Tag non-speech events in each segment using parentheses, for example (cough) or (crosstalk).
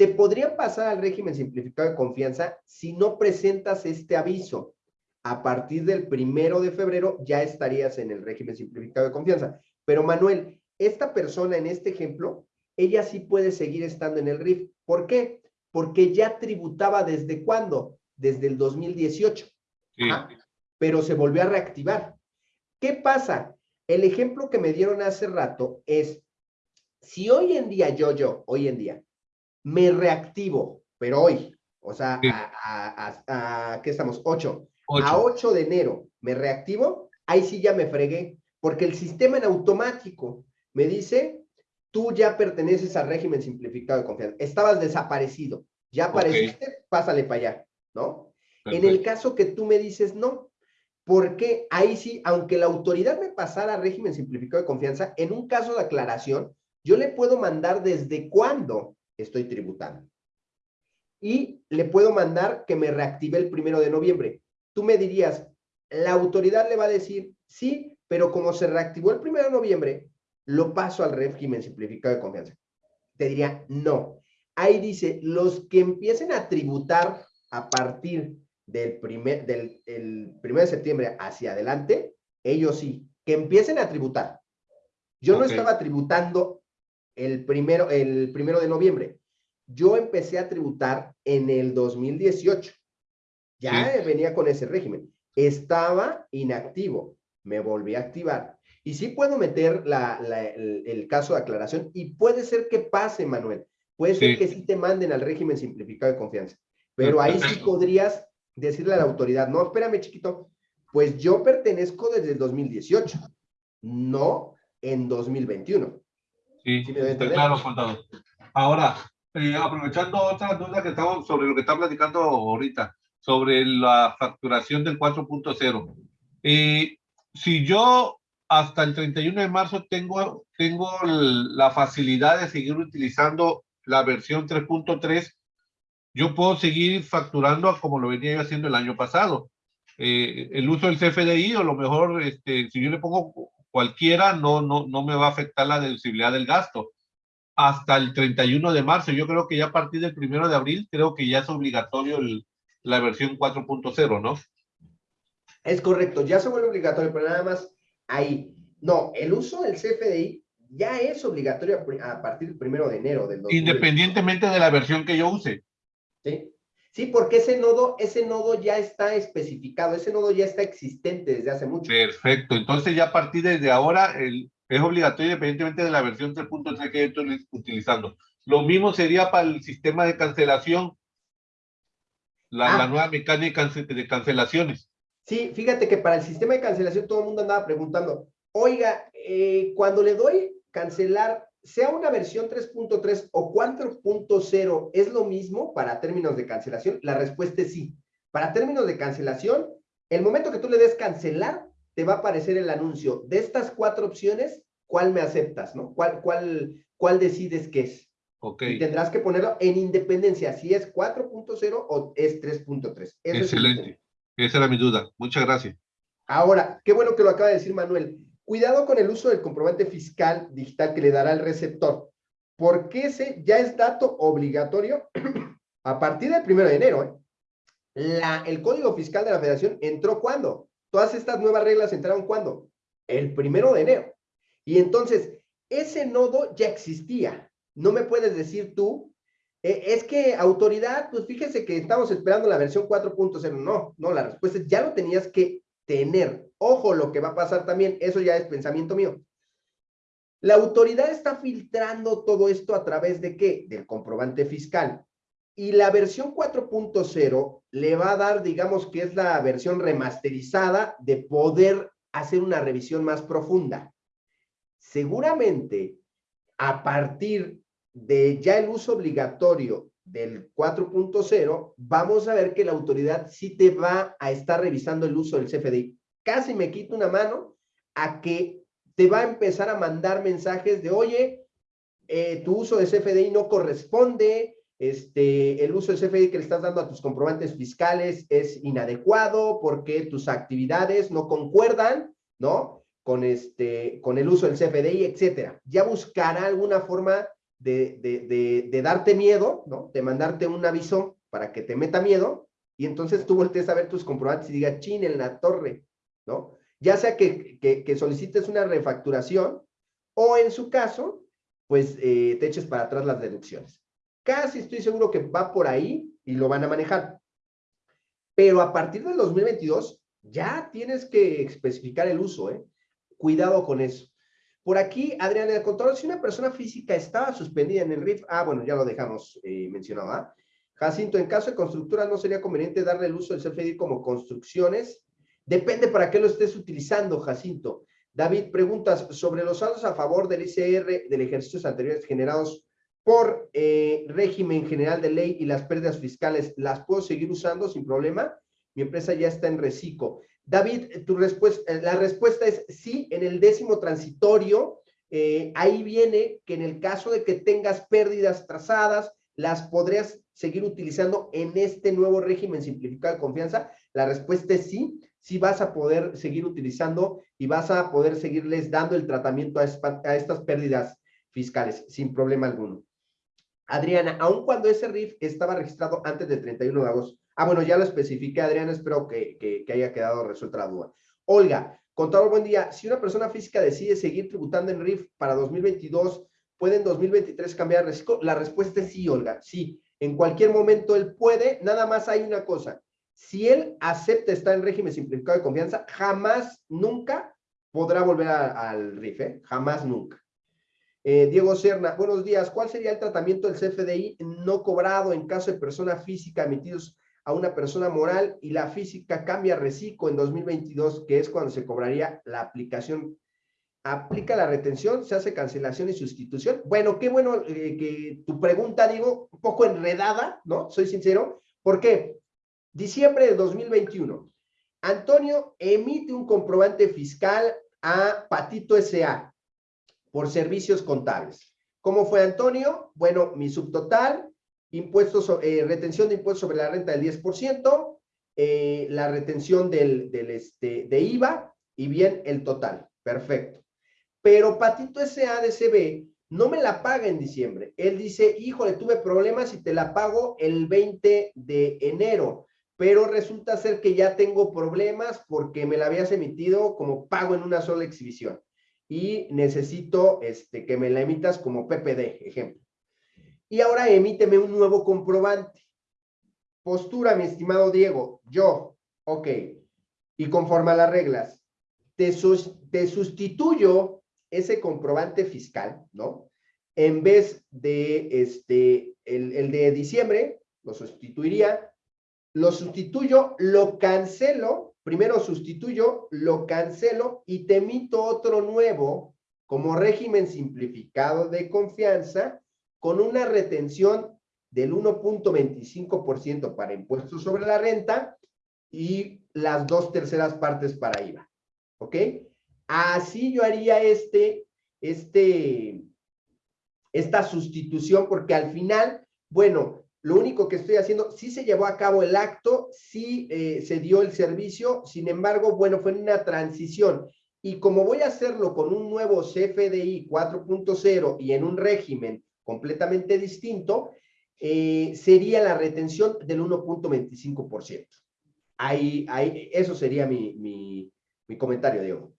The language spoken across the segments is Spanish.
te podrían pasar al régimen simplificado de confianza si no presentas este aviso. A partir del primero de febrero ya estarías en el régimen simplificado de confianza. Pero Manuel, esta persona en este ejemplo, ella sí puede seguir estando en el RIF. ¿Por qué? Porque ya tributaba desde cuándo? Desde el 2018. Pero se volvió a reactivar. ¿Qué pasa? El ejemplo que me dieron hace rato es, si hoy en día, yo, yo, hoy en día, me reactivo, pero hoy, o sea, a, ¿qué estamos? 8. A 8 de enero me reactivo, ahí sí ya me fregué, porque el sistema en automático me dice, tú ya perteneces al régimen simplificado de confianza, estabas desaparecido, ya apareciste, pásale para allá, ¿no? En el caso que tú me dices no, porque ahí sí, aunque la autoridad me pasara al régimen simplificado de confianza, en un caso de aclaración, yo le puedo mandar desde cuándo estoy tributando. Y le puedo mandar que me reactive el primero de noviembre. Tú me dirías, la autoridad le va a decir, sí, pero como se reactivó el primero de noviembre, lo paso al régimen simplificado de confianza. Te diría, no. Ahí dice, los que empiecen a tributar a partir del primer, del el primero de septiembre hacia adelante, ellos sí, que empiecen a tributar. Yo no estaba tributando el primero, el primero de noviembre. Yo empecé a tributar en el 2018. Ya venía con ese régimen. Estaba inactivo. Me volví a activar. Y sí puedo meter la, el, caso de aclaración y puede ser que pase, Manuel. Puede ser que sí te manden al régimen simplificado de confianza. Pero ahí sí podrías decirle a la autoridad, no, espérame, chiquito, pues yo pertenezco desde el 2018, no en 2021. Sí, está claro, contado. Ahora, eh, aprovechando otra duda que estamos sobre lo que está platicando ahorita, sobre la facturación del 4.0. Eh, si yo hasta el 31 de marzo tengo, tengo la facilidad de seguir utilizando la versión 3.3, yo puedo seguir facturando como lo venía yo haciendo el año pasado. Eh, el uso del CFDI, o lo mejor, este, si yo le pongo cualquiera no, no, no me va a afectar la deducibilidad del gasto. Hasta el 31 de marzo, yo creo que ya a partir del 1 de abril, creo que ya es obligatorio la versión 4.0, ¿no? Es correcto, ya se vuelve obligatorio, pero nada más ahí. No, el uso del CFDI ya es obligatorio a partir del 1 de enero del Independientemente de la versión que yo use. Sí. Sí, porque ese nodo, ese nodo ya está especificado, ese nodo ya está existente desde hace mucho. Perfecto, entonces ya a partir de ahora el, es obligatorio independientemente de la versión 3.3 que estoy utilizando. Lo mismo sería para el sistema de cancelación, la, la ah. nueva mecánica de cancelaciones. Sí, fíjate que para el sistema de cancelación todo el mundo andaba preguntando, oiga, eh, cuando le doy cancelar sea una versión 3.3 o 4.0, ¿es lo mismo para términos de cancelación? La respuesta es sí. Para términos de cancelación, el momento que tú le des cancelar, te va a aparecer el anuncio. De estas cuatro opciones, ¿cuál me aceptas? ¿no? ¿Cuál, cuál, cuál decides que es? Okay. Y tendrás que ponerlo en independencia, si es 4.0 o es 3.3. Excelente. Esa era mi duda. Muchas gracias. Ahora, qué bueno que lo acaba de decir Manuel. Cuidado con el uso del comprobante fiscal digital que le dará el receptor, porque ese ya es dato obligatorio (clears throat) a partir del primero de enero. ¿eh? El Código Fiscal de la Federación entró cuando? Todas estas nuevas reglas entraron cuando? El primero de enero. Y entonces, ese nodo ya existía. No me puedes decir tú, eh, es que autoridad, pues fíjese que estamos esperando la versión 4.0. No, no, la respuesta es ya lo tenías que tener. Ojo lo que va a pasar también, eso ya es pensamiento mío. La autoridad está filtrando todo esto a través de qué? Del comprobante fiscal. Y la versión 4.0 le va a dar, digamos que es la versión remasterizada de poder hacer una revisión más profunda. Seguramente, a partir de ya el uso obligatorio del 4.0, vamos a ver que la autoridad sí te va a estar revisando el uso del CFDI. Casi me quito una mano a que te va a empezar a mandar mensajes de, oye, eh, tu uso de CFDI no corresponde, este, el uso del CFDI que le estás dando a tus comprobantes fiscales es inadecuado porque tus actividades no concuerdan, ¿no? Con, este, con el uso del CFDI, etcétera. Ya buscará alguna forma de, de, de, darte miedo, ¿no? De mandarte un aviso para que te meta miedo, y entonces tú voltees a ver tus comprobantes y digas, chin, en la torre, ¿no? Ya sea que, que, solicites una refacturación, o en su caso, pues eh, te eches para atrás las deducciones. Casi estoy seguro que va por ahí y lo van a manejar. Pero a partir del 2022, ya tienes que especificar el uso, ¿eh? Cuidado con eso. Por aquí, Adriana, el control, si una persona física estaba suspendida en el RIF, ah, bueno, ya lo dejamos eh, mencionado, ¿ah? Jacinto, en caso de constructura, ¿no sería conveniente darle el uso del CFDI como construcciones? Depende para qué lo estés utilizando, Jacinto. David, preguntas sobre los saldos a favor del ICR del ejercicios anteriores generados por eh, régimen general de ley y las pérdidas fiscales, ¿las puedo seguir usando sin problema? Mi empresa ya está en reciclo. David, tu respuesta, la respuesta es sí, en el décimo transitorio, eh, ahí viene que en el caso de que tengas pérdidas trazadas, las podrías seguir utilizando en este nuevo régimen simplificado de confianza. La respuesta es sí, sí vas a poder seguir utilizando y vas a poder seguirles dando el tratamiento a, a estas pérdidas fiscales sin problema alguno. Adriana, aun cuando ese RIF estaba registrado antes del 31 de agosto, Ah, bueno, ya lo especifiqué, Adrián, espero que, haya quedado resuelta la duda. Olga, contador, buen día. Si una persona física decide seguir tributando en RIF para 2022, ¿puede en 2023 cambiar reciclo? La respuesta es sí, Olga, sí. En cualquier momento él puede, nada más hay una cosa. Si él acepta estar en régimen simplificado de confianza, jamás, nunca podrá volver al RIF, ¿eh? Jamás, nunca. Eh, Diego Serna, buenos días. ¿Cuál sería el tratamiento del CFDI no cobrado en caso de persona física emitidos a una persona moral y la física cambia reciclo en 2022, que es cuando se cobraría la aplicación. Aplica la retención, se hace cancelación y sustitución. Bueno, qué bueno eh, que tu pregunta, digo, un poco enredada, ¿no? Soy sincero. ¿Por qué? Diciembre de 2021. Antonio emite un comprobante fiscal a Patito S.A. por servicios contables. ¿Cómo fue Antonio? Bueno, mi subtotal impuestos, eh, retención de impuestos sobre la renta del 10%, eh, la retención del, del, este, de IVA y bien el total. Perfecto. Pero Patito SADCB no me la paga en diciembre. Él dice, híjole, tuve problemas y te la pago el 20 de enero. Pero resulta ser que ya tengo problemas porque me la habías emitido como pago en una sola exhibición. Y necesito este, que me la emitas como PPD, ejemplo y ahora emíteme un nuevo comprobante. Postura, mi estimado Diego, yo, ok, y conforme a las reglas, te, te sustituyo ese comprobante fiscal, ¿no? En vez de este, el, el de diciembre, lo sustituiría, lo sustituyo, lo cancelo, primero sustituyo, lo cancelo y te emito otro nuevo como régimen simplificado de confianza con una retención del 1.25% para impuestos sobre la renta y las dos terceras partes para IVA. ¿Ok? Así yo haría este, este, esta sustitución porque al final, bueno, lo único que estoy haciendo, sí se llevó a cabo el acto, sí eh, se dio el servicio, sin embargo, bueno, fue una transición. Y como voy a hacerlo con un nuevo CFDI 4.0 y en un régimen completamente distinto, eh, sería la retención del 1.25%. Ahí, ahí, eso sería mi, mi, mi comentario, Diego.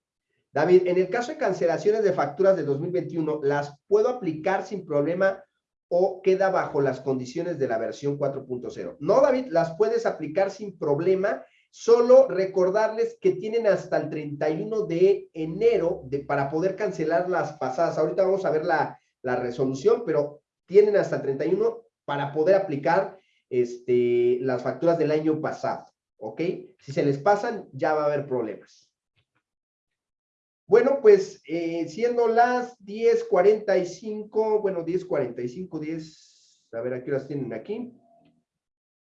David, en el caso de cancelaciones de facturas de 2021, ¿las puedo aplicar sin problema o queda bajo las condiciones de la versión 4.0? No, David, las puedes aplicar sin problema, solo recordarles que tienen hasta el 31 de enero de, para poder cancelar las pasadas. Ahorita vamos a ver la, la resolución, pero tienen hasta el 31 para poder aplicar este, las facturas del año pasado, ¿ok? Si se les pasan, ya va a haber problemas. Bueno, pues eh, siendo las 10.45, bueno, 10.45, 10, a ver a qué horas tienen aquí.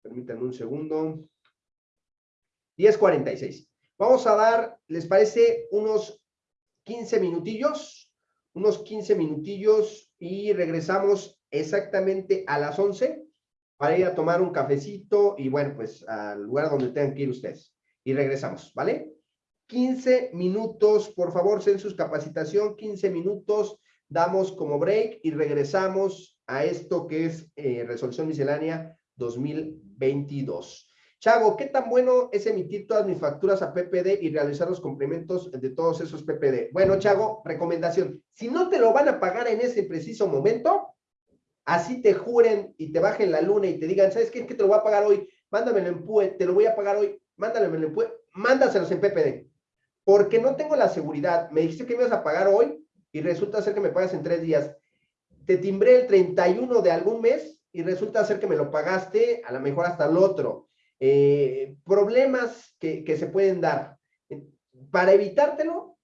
Permítanme un segundo. 10.46. Vamos a dar, ¿les parece unos 15 minutillos? Unos 15 minutillos y regresamos exactamente a las 11 para ir a tomar un cafecito y bueno, pues al lugar donde tengan que ir ustedes. Y regresamos, ¿vale? 15 minutos, por favor, census capacitación, 15 minutos damos como break y regresamos a esto que es eh, resolución miscelánea 2022. Chago, ¿qué tan bueno es emitir todas mis facturas a PPD y realizar los complementos de todos esos PPD? Bueno, Chago, recomendación. Si no te lo van a pagar en ese preciso momento, así te juren y te bajen la luna y te digan, ¿sabes qué? Es que te lo voy a pagar hoy, mándamelo en PUE, te lo voy a pagar hoy, mándamelo en PUE, mándaselos en PPD. Porque no tengo la seguridad. Me dijiste que me ibas a pagar hoy y resulta ser que me pagas en tres días. Te timbré el 31 de algún mes y resulta ser que me lo pagaste a lo mejor hasta el otro. Eh, problemas que, se pueden dar. Para evitártelo,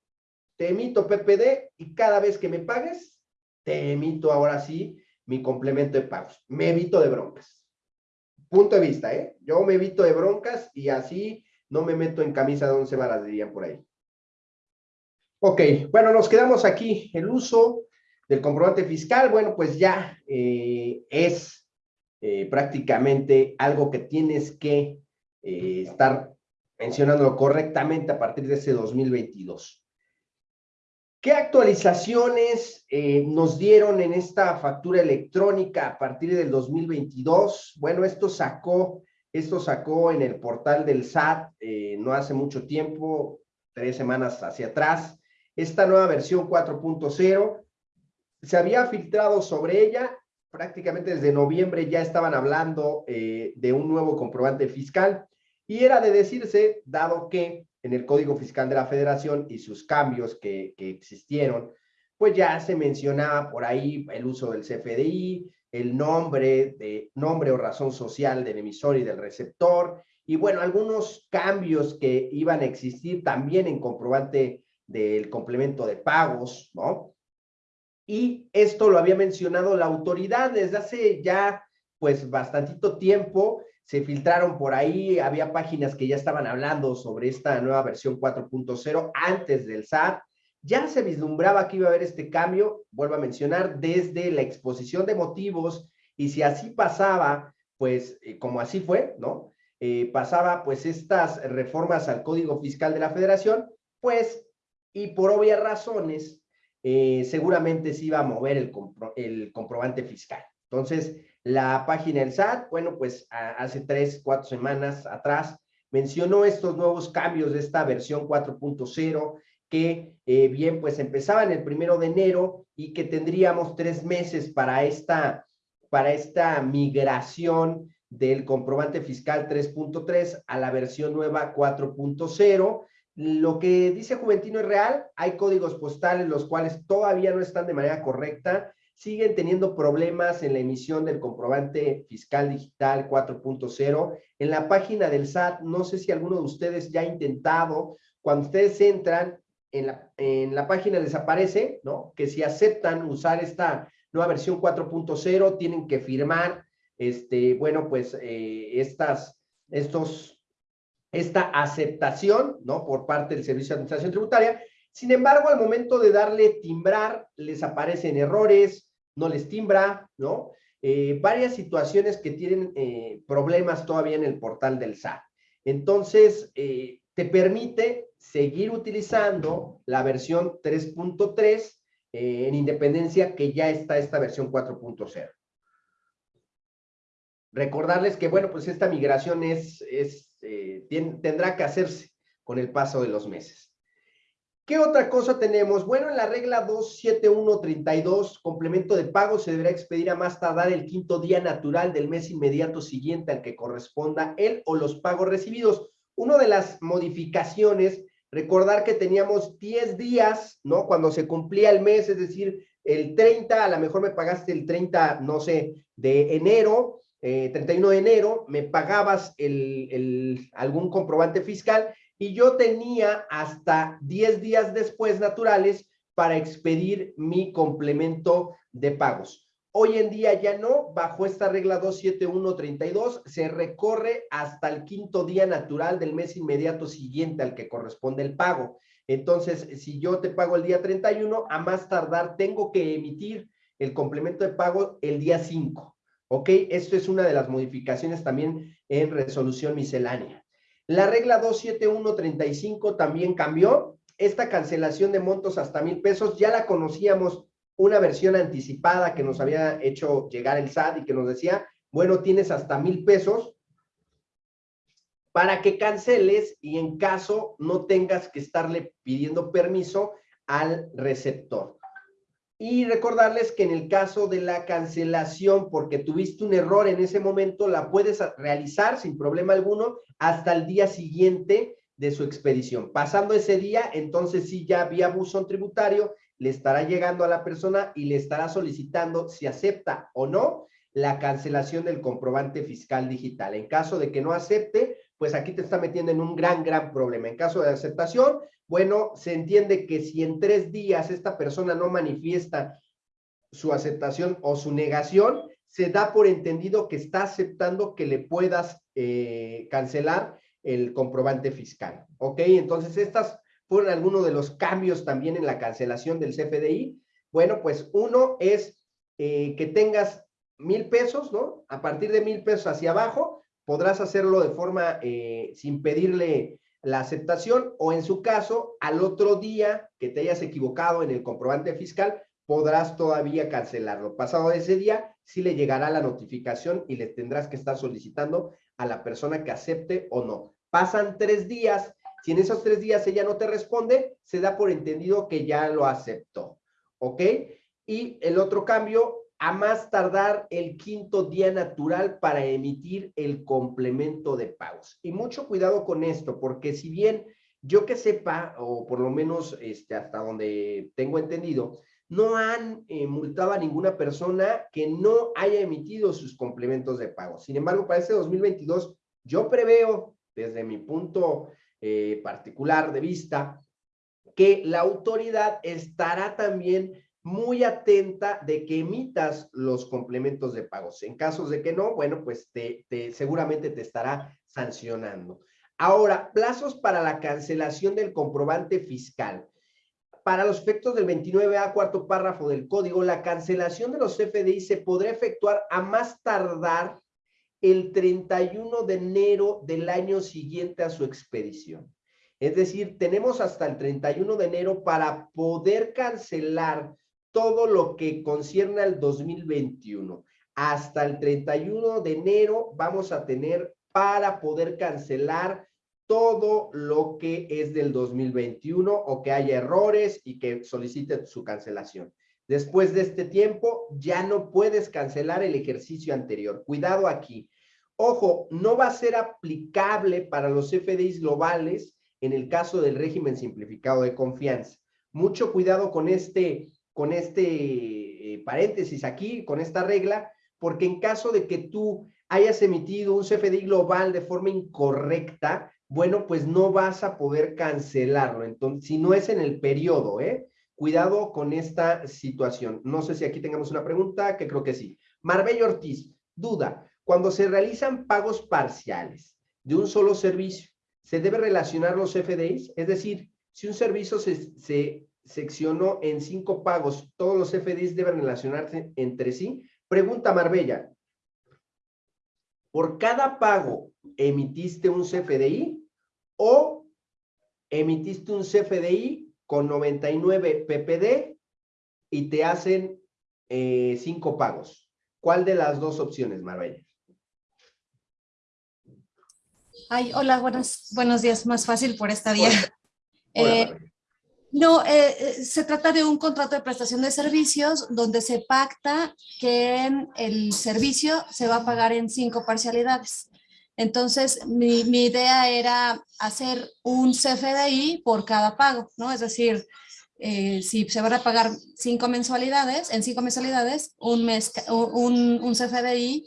te emito PPD y cada vez que me pagues, te emito ahora sí mi complemento de pagos. Me evito de broncas. Punto de vista, ¿eh? Yo me evito de broncas y así no me meto en camisa de once varas, dirían por ahí. Ok, bueno, nos quedamos aquí. El uso del comprobante fiscal, bueno, pues ya eh, es eh, prácticamente algo que tienes que eh, estar mencionándolo correctamente a partir de ese 2022. ¿Qué actualizaciones nos dieron en esta factura electrónica a partir del 2022? Bueno, esto sacó, esto sacó en el portal del SAT no hace mucho tiempo, tres semanas hacia atrás, esta nueva versión 4.0 se había filtrado sobre ella, prácticamente desde noviembre ya estaban hablando eh, de un nuevo comprobante fiscal y era de decirse, dado que en el Código Fiscal de la Federación y sus cambios que, que existieron, pues ya se mencionaba por ahí el uso del CFDI, el nombre, de, nombre o razón social del emisor y del receptor, y bueno, algunos cambios que iban a existir también en comprobante del complemento de pagos, ¿no? Y esto lo había mencionado la autoridad desde hace ya, pues, bastantito tiempo. Se filtraron por ahí, había páginas que ya estaban hablando sobre esta nueva versión 4.0 antes del SAT. Ya se vislumbraba que iba a haber este cambio, vuelvo a mencionar, desde la exposición de motivos, y si así pasaba, pues, eh, como así fue, ¿no? Eh, pasaba, pues, estas reformas al Código Fiscal de la Federación, pues y por obvias razones, eh, seguramente se iba a mover el, el, comprobante fiscal. Entonces, la página del SAT, bueno, pues hace tres, cuatro semanas atrás, mencionó estos nuevos cambios de esta versión 4.0 que eh, bien, pues empezaban el primero de enero y que tendríamos tres meses para esta, para esta migración del comprobante fiscal 3.3 a la versión nueva 4.0 lo que dice Juventino es real, hay códigos postales los cuales todavía no están de manera correcta, siguen teniendo problemas en la emisión del comprobante fiscal digital 4.0. En la página del SAT, no sé si alguno de ustedes ya ha intentado, cuando ustedes entran, en la, en la página les aparece, ¿no? Que si aceptan usar esta nueva versión 4.0, tienen que firmar, este, bueno, pues eh, estas, estos esta aceptación, ¿no? Por parte del Servicio de Administración Tributaria. Sin embargo, al momento de darle timbrar, les aparecen errores, no les timbra, ¿no? Eh, varias situaciones que tienen eh, problemas todavía en el portal del SAT. Entonces, eh, te permite seguir utilizando la versión 3.3 en independencia que ya está esta versión 4.0. Recordarles que, bueno, pues esta migración es, es eh, tendrá que hacerse con el paso de los meses. ¿Qué otra cosa tenemos? Bueno, en la regla 27132, complemento de pago se deberá expedir a más tardar el quinto día natural del mes inmediato siguiente al que corresponda él o los pagos recibidos. Una de las modificaciones, recordar que teníamos 10 días, ¿no? Cuando se cumplía el mes, es decir, el 30, a lo mejor me pagaste el 30, no sé, de enero, 31 eh, de enero, me pagabas algún comprobante fiscal y yo tenía hasta 10 días después naturales para expedir mi complemento de pagos. Hoy en día ya no, bajo esta regla 27132, se recorre hasta el quinto día natural del mes inmediato siguiente al que corresponde el pago. Entonces, si yo te pago el día 31, a más tardar tengo que emitir el complemento de pago el día 5. ¿Ok? Esto es una de las modificaciones también en resolución miscelánea. La regla 27135 también cambió. Esta cancelación de montos hasta mil pesos ya la conocíamos una versión anticipada que nos había hecho llegar el SAT y que nos decía, bueno, tienes hasta mil pesos para que canceles y en caso no tengas que estarle pidiendo permiso al receptor. Y recordarles que en el caso de la cancelación, porque tuviste un error en ese momento, la puedes realizar sin problema alguno hasta el día siguiente de su expedición. Pasando ese día, entonces sí ya vía buzón tributario, le estará llegando a la persona y le estará solicitando si acepta o no la cancelación del comprobante fiscal digital. En caso de que no acepte, pues aquí te está metiendo en un gran, gran problema. En caso de aceptación, bueno, se entiende que si en tres días esta persona no manifiesta su aceptación o su negación, se da por entendido que está aceptando que le puedas eh, cancelar el comprobante fiscal. ¿Ok? Entonces, estas fueron algunos de los cambios también en la cancelación del CFDI. Bueno, pues uno es eh, que tengas mil pesos, ¿no? A partir de mil pesos hacia abajo, podrás hacerlo de forma eh, sin pedirle la aceptación o en su caso, al otro día que te hayas equivocado en el comprobante fiscal, podrás todavía cancelarlo. Pasado ese día, sí le llegará la notificación y le tendrás que estar solicitando a la persona que acepte o no. Pasan tres días, si en esos tres días ella no te responde, se da por entendido que ya lo aceptó. ¿Ok? Y el otro cambio a más tardar el quinto día natural para emitir el complemento de pagos. Y mucho cuidado con esto, porque si bien yo que sepa, o por lo menos este, hasta donde tengo entendido, no han eh, multado a ninguna persona que no haya emitido sus complementos de pago. Sin embargo, para este 2022, yo preveo, desde mi punto eh, particular de vista, que la autoridad estará también muy atenta de que emitas los complementos de pagos. En casos de que no, bueno, pues te, seguramente te estará sancionando. Ahora, plazos para la cancelación del comprobante fiscal. Para los efectos del 29A, cuarto párrafo del código, la cancelación de los CFDI se podrá efectuar a más tardar el 31 de enero del año siguiente a su expedición. Es decir, tenemos hasta el 31 de enero para poder cancelar todo lo que concierne al 2021. Hasta el 31 de enero vamos a tener para poder cancelar todo lo que es del 2021 o que haya errores y que solicite su cancelación. Después de este tiempo, ya no puedes cancelar el ejercicio anterior. Cuidado aquí. Ojo, no va a ser aplicable para los FDIs globales en el caso del régimen simplificado de confianza. Mucho cuidado con este con este eh, paréntesis aquí, con esta regla, porque en caso de que tú hayas emitido un CFDI global de forma incorrecta, bueno, pues no vas a poder cancelarlo. Entonces, si no es en el periodo, ¿eh? Cuidado con esta situación. No sé si aquí tengamos una pregunta, que creo que sí. Marbella Ortiz, duda. Cuando se realizan pagos parciales de un solo servicio, ¿se debe relacionar los CFDIs? Es decir, si un servicio se, se seccionó en cinco pagos, todos los FDIs deben relacionarse entre sí. Pregunta Marbella, ¿por cada pago emitiste un CFDI o emitiste un CFDI con 99 PPD y te hacen eh, cinco pagos? ¿Cuál de las dos opciones, Marbella? Ay, hola, buenos, buenos días, más fácil por esta día. Eh, no, eh, eh, se trata de un contrato de prestación de servicios donde se pacta que el servicio se va a pagar en cinco parcialidades. Entonces, mi, idea era hacer un CFDI por cada pago, ¿no? Es decir, eh, si se van a pagar cinco mensualidades, en cinco mensualidades, un, mes, un, un CFDI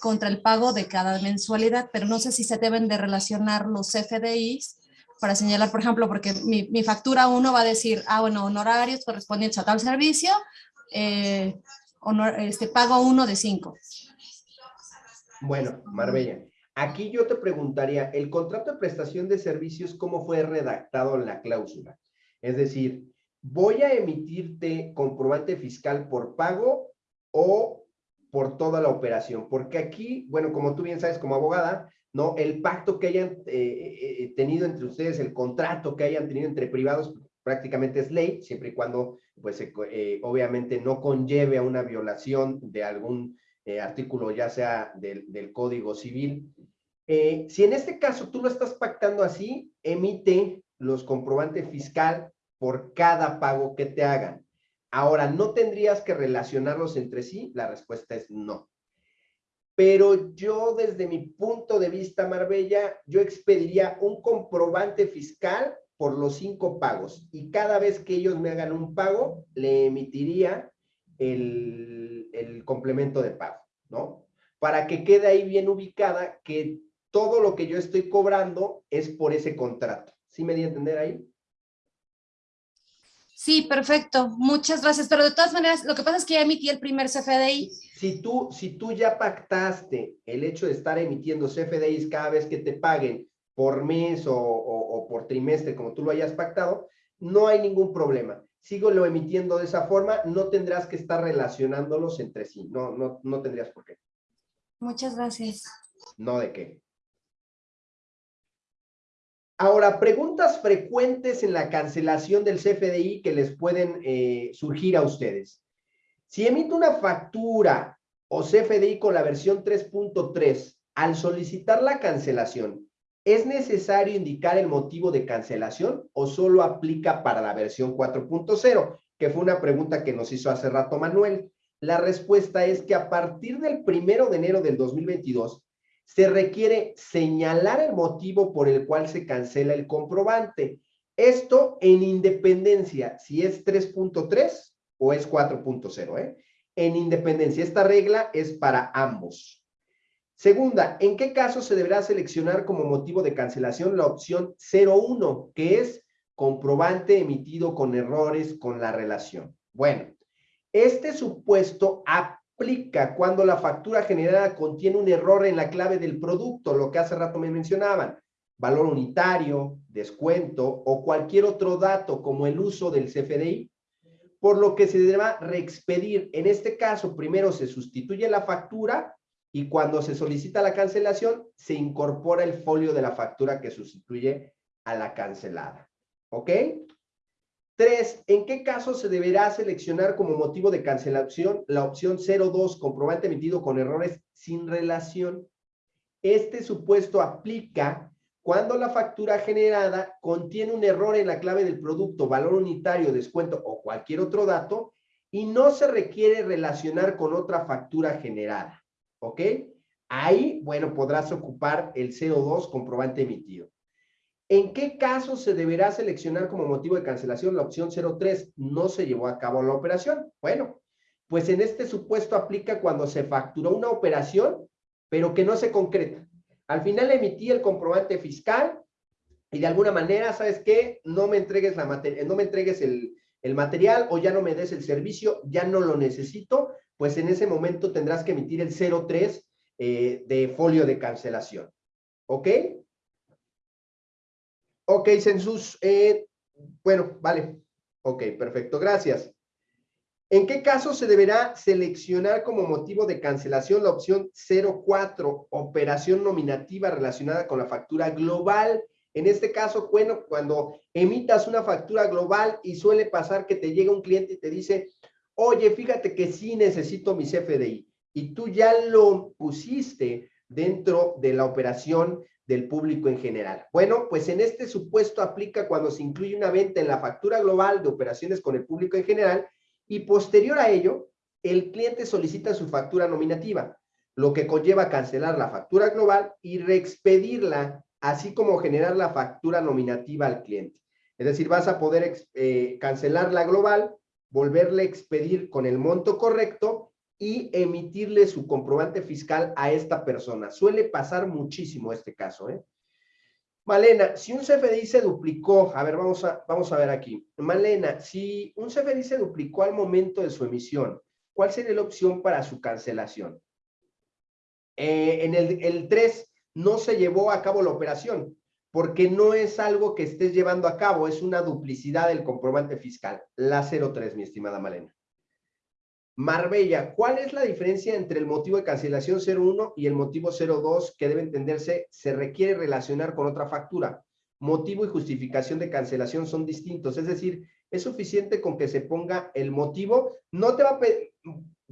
contra el pago de cada mensualidad, pero no sé si se deben de relacionar los CFDIs para señalar, por ejemplo, porque mi, mi factura 1 va a decir, ah, bueno, honorarios correspondientes a tal servicio, eh, honor, este, pago 1 de 5. Bueno, Marbella, aquí yo te preguntaría, ¿el contrato de prestación de servicios cómo fue redactado en la cláusula? Es decir, ¿voy a emitirte comprobante fiscal por pago o por toda la operación? Porque aquí, bueno, como tú bien sabes como abogada, ¿no? El pacto que hayan eh, eh, tenido entre ustedes, el contrato que hayan tenido entre privados, prácticamente es ley, siempre y cuando, pues, eh, obviamente no conlleve a una violación de algún eh, artículo, ya sea del, del Código Civil. Eh, si en este caso tú lo estás pactando así, emite los comprobantes fiscal por cada pago que te hagan. Ahora, ¿no tendrías que relacionarlos entre sí? La respuesta es no. Pero yo, desde mi punto de vista, Marbella, yo expediría un comprobante fiscal por los cinco pagos y cada vez que ellos me hagan un pago, le emitiría el, complemento de pago, ¿no? Para que quede ahí bien ubicada que todo lo que yo estoy cobrando es por ese contrato. ¿Sí me di a entender ahí? Sí, perfecto. Muchas gracias. Pero de todas maneras, lo que pasa es que ya emití el primer CFDI. Si tú, si tú ya pactaste el hecho de estar emitiendo CFDIs cada vez que te paguen por mes o, por trimestre, como tú lo hayas pactado, no hay ningún problema. Sigo lo emitiendo de esa forma, no tendrás que estar relacionándolos entre sí. No, no, no tendrías por qué. Muchas gracias. No de qué. Ahora, preguntas frecuentes en la cancelación del CFDI que les pueden eh, surgir a ustedes. Si emito una factura o CFDI con la versión 3.3, al solicitar la cancelación, ¿es necesario indicar el motivo de cancelación o solo aplica para la versión 4.0? Que fue una pregunta que nos hizo hace rato Manuel. La respuesta es que a partir del primero de enero del 2022, se requiere señalar el motivo por el cual se cancela el comprobante. Esto en independencia, si es 3.3 o es 4.0, ¿eh? En independencia, esta regla es para ambos. Segunda, ¿en qué caso se deberá seleccionar como motivo de cancelación la opción 01, que es comprobante emitido con errores con la relación? Bueno, este supuesto aplica cuando la factura generada contiene un error en la clave del producto, lo que hace rato me mencionaban, valor unitario, descuento o cualquier otro dato como el uso del CFDI, por lo que se deba reexpedir. En este caso, primero se sustituye la factura y cuando se solicita la cancelación, se incorpora el folio de la factura que sustituye a la cancelada. ¿Ok? Tres, ¿en qué caso se deberá seleccionar como motivo de cancelación la opción 02, comprobante emitido con errores sin relación? Este supuesto aplica cuando la factura generada contiene un error en la clave del producto, valor unitario, descuento o cualquier otro dato y no se requiere relacionar con otra factura generada. ¿Ok? Ahí, bueno, podrás ocupar el 02, comprobante emitido. ¿En qué caso se deberá seleccionar como motivo de cancelación la opción 03? No se llevó a cabo la operación. Bueno, pues en este supuesto aplica cuando se facturó una operación, pero que no se concreta. Al final emití el comprobante fiscal y de alguna manera, ¿sabes qué? No me entregues, la no me entregues el, material o ya no me des el servicio, ya no lo necesito, pues en ese momento tendrás que emitir el 03 eh, de folio de cancelación. ¿Ok? Ok, Census. Eh, bueno, vale. Ok, perfecto. Gracias. ¿En qué caso se deberá seleccionar como motivo de cancelación la opción 04, operación nominativa relacionada con la factura global? En este caso, bueno, cuando emitas una factura global y suele pasar que te llega un cliente y te dice, oye, fíjate que sí necesito mi CFDI y tú ya lo pusiste dentro de la operación del público en general. Bueno, pues en este supuesto aplica cuando se incluye una venta en la factura global de operaciones con el público en general y posterior a ello, el cliente solicita su factura nominativa, lo que conlleva cancelar la factura global y reexpedirla, así como generar la factura nominativa al cliente. Es decir, vas a poder eh, cancelar la global, volverle a expedir con el monto correcto y emitirle su comprobante fiscal a esta persona. Suele pasar muchísimo este caso, ¿eh? Malena, si un CFDI se duplicó, a ver, vamos a, vamos a ver aquí. Malena, si un CFDI se duplicó al momento de su emisión, ¿cuál sería la opción para su cancelación? Eh, en el, el 3 no se llevó a cabo la operación, porque no es algo que estés llevando a cabo, es una duplicidad del comprobante fiscal. La 03, mi estimada Malena. Marbella, ¿cuál es la diferencia entre el motivo de cancelación 01 y el motivo 02 que debe entenderse se requiere relacionar con otra factura? motivo y justificación de cancelación son distintos. Es decir, es suficiente con que se ponga el motivo. No te va a,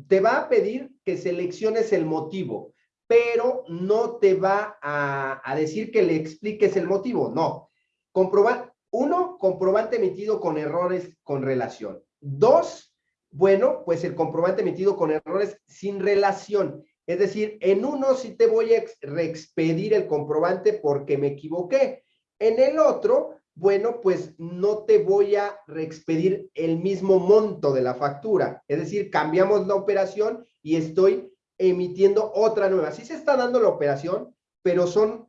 te va a pedir que selecciones el motivo, pero no te va a, decir que le expliques el motivo. No. Comprobar, uno, comprobante emitido con errores con relación. Dos, bueno, pues el comprobante emitido con errores sin relación. Es decir, en uno sí te voy a reexpedir el comprobante porque me equivoqué. En el otro, bueno, pues no te voy a reexpedir el mismo monto de la factura. Es decir, cambiamos la operación y estoy emitiendo otra nueva. Sí se está dando la operación, pero son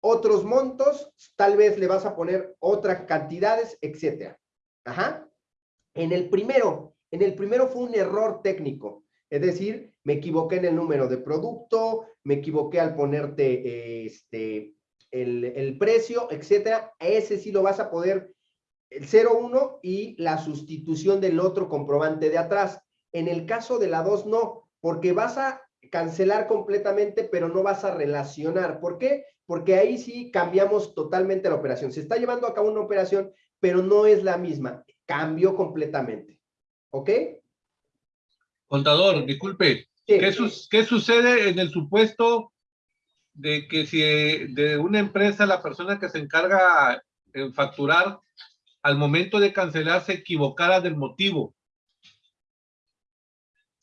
otros montos, tal vez le vas a poner otras cantidades, etcétera. Ajá. En el primero, en el primero fue un error técnico. Es decir, me equivoqué en el número de producto, me equivoqué al ponerte este, el, precio, etcétera. Ese sí lo vas a poder, el 01 y la sustitución del otro comprobante de atrás. En el caso de la 2 no, porque vas a cancelar completamente, pero no vas a relacionar. ¿Por qué? Porque ahí sí cambiamos totalmente la operación. Se está llevando a cabo una operación, pero no es la misma. Cambió completamente. ¿Ok? Contador, disculpe, ¿qué, sucede en el supuesto de que si de una empresa la persona que se encarga en facturar al momento de cancelar se equivocara del motivo?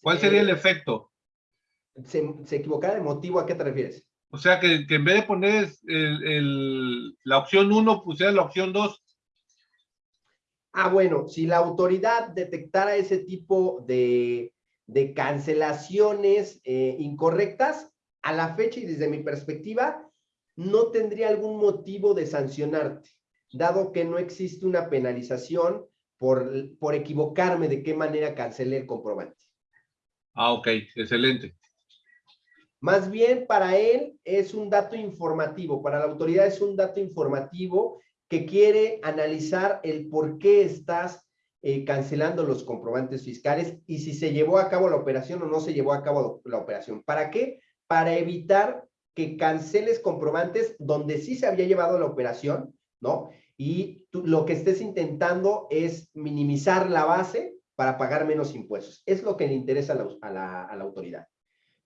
¿Cuál sería el efecto? Se, se equivocara del motivo, ¿a qué te refieres? O sea, que, en vez de poner la opción 1, pusiera la opción 2. Ah, bueno, si la autoridad detectara ese tipo de, de cancelaciones eh, incorrectas, a la fecha y desde mi perspectiva, no tendría algún motivo de sancionarte, dado que no existe una penalización por, por equivocarme de qué manera cancelé el comprobante. Ah, ok, excelente. Más bien para él es un dato informativo, para la autoridad es un dato informativo que quiere analizar el por qué estás eh, cancelando los comprobantes fiscales y si se llevó a cabo la operación o no se llevó a cabo la operación. ¿Para qué? Para evitar que canceles comprobantes donde sí se había llevado la operación, ¿no? Y lo que estés intentando es minimizar la base para pagar menos impuestos. Es lo que le interesa a la, a la autoridad.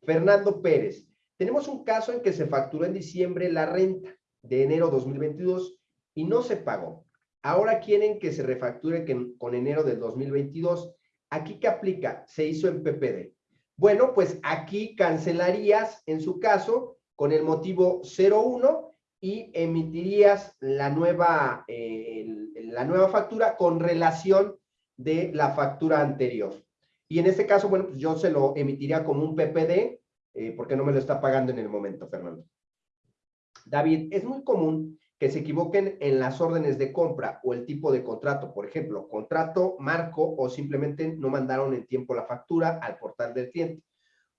Fernando Pérez, tenemos un caso en que se facturó en diciembre la renta de enero 2022 y no se pagó. Ahora quieren que se refacture con enero del 2022. ¿Aquí qué aplica? Se hizo en PPD. Bueno, pues aquí cancelarías, en su caso, con el motivo 01 y emitirías la nueva, eh, la nueva factura con relación de la factura anterior. Y en este caso, bueno, pues yo se lo emitiría como un PPD, eh, porque no me lo está pagando en el momento, Fernando. David, es muy común que se equivoquen en las órdenes de compra o el tipo de contrato, por ejemplo, contrato, marco o simplemente no mandaron en tiempo la factura al portal del cliente.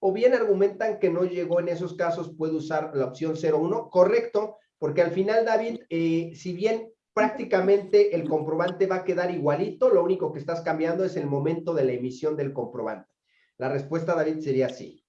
O bien argumentan que no llegó en esos casos, puede usar la opción 01. Correcto, porque al final, David, eh, si bien prácticamente el comprobante va a quedar igualito, lo único que estás cambiando es el momento de la emisión del comprobante. La respuesta, David, sería sí.